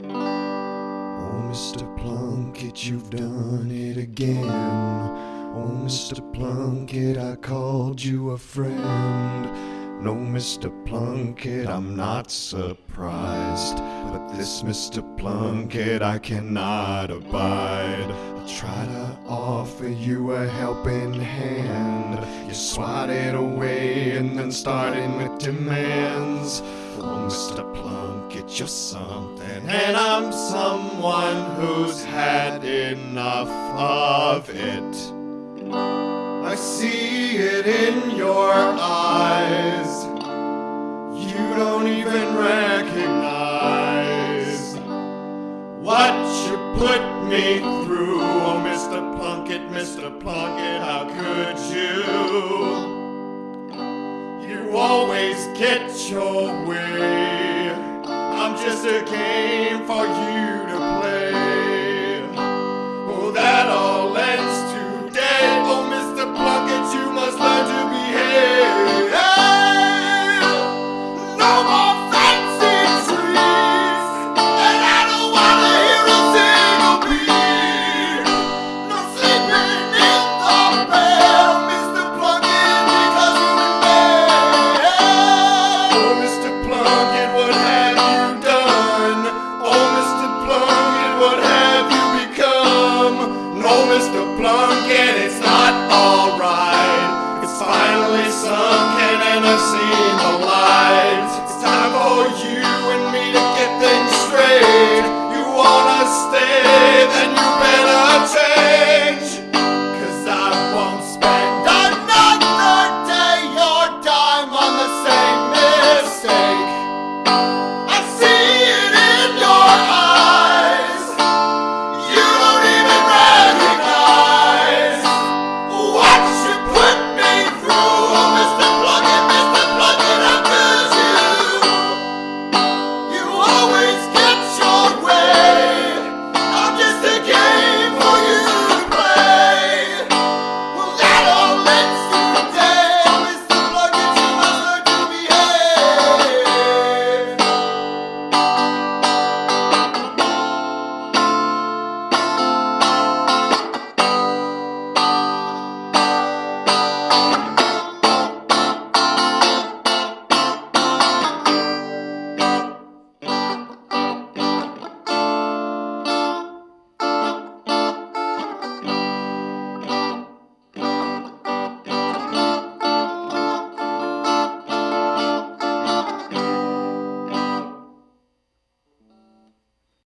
Oh, Mr. Plunkett, you've done it again. Oh, Mr. Plunkett, I called you a friend. No, Mr. Plunkett, I'm not surprised. But this Mr. Plunkett I cannot abide. I try to offer you a helping hand. You swatted away and then starting with demands. Oh, Mr. Plunkett, you're something, and I'm someone who's had enough of it. I see it in your eyes. You don't even recognize what you put me through. Oh, Mr. Plunkett, Mr. Plunkett, how could you? You always get your way. Just a game for you to play.